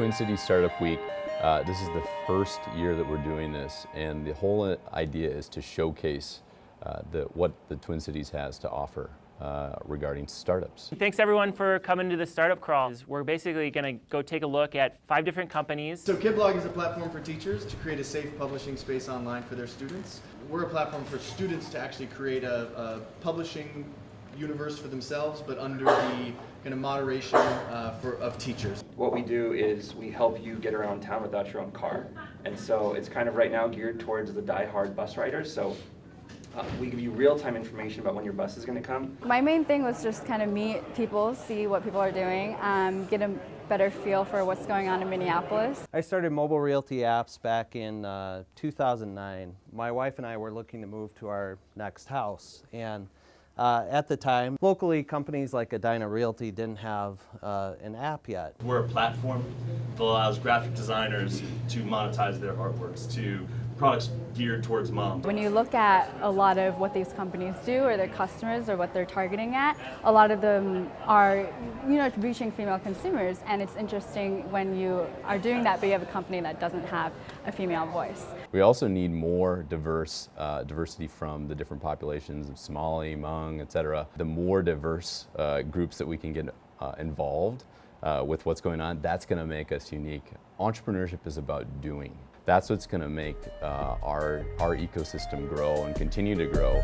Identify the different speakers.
Speaker 1: Twin Cities Startup Week. Uh, this is the first year that we're doing this, and the whole idea is to showcase uh, the, what the Twin Cities has to offer. Uh, regarding startups.
Speaker 2: Thanks everyone for coming to the Startup Crawl. We're basically going to go take a look at five different companies.
Speaker 3: So KidBlog is a platform for teachers to create a safe publishing space online for their students. We're a platform for students to actually create a, a publishing universe for themselves, but under the kind of moderation uh, for, of teachers.
Speaker 4: What we do is we help you get around town without your own car. And so it's kind of right now geared towards the die-hard bus riders. So uh, we give you real-time information about when your bus is going to come.
Speaker 5: My main thing was just kind of meet people, see what people are doing, um, get a better feel for what's going on in Minneapolis.
Speaker 6: I started mobile realty apps back in uh, 2009. My wife and I were looking to move to our next house and uh, at the time, locally companies like Edina Realty didn't have uh, an app yet.
Speaker 7: We're a platform that allows graphic designers to monetize their artworks, to products geared towards mom.
Speaker 5: When you look at a lot of what these companies do or their customers or what they're targeting at, a lot of them are you know, reaching female consumers and it's interesting when you are doing that but you have a company that doesn't have a female voice.
Speaker 1: We also need more diverse uh, diversity from the different populations of Somali, Hmong, etc. The more diverse uh, groups that we can get uh, involved uh, with what's going on, that's going to make us unique. Entrepreneurship is about doing. That's what's going to make uh, our, our ecosystem grow and continue to grow.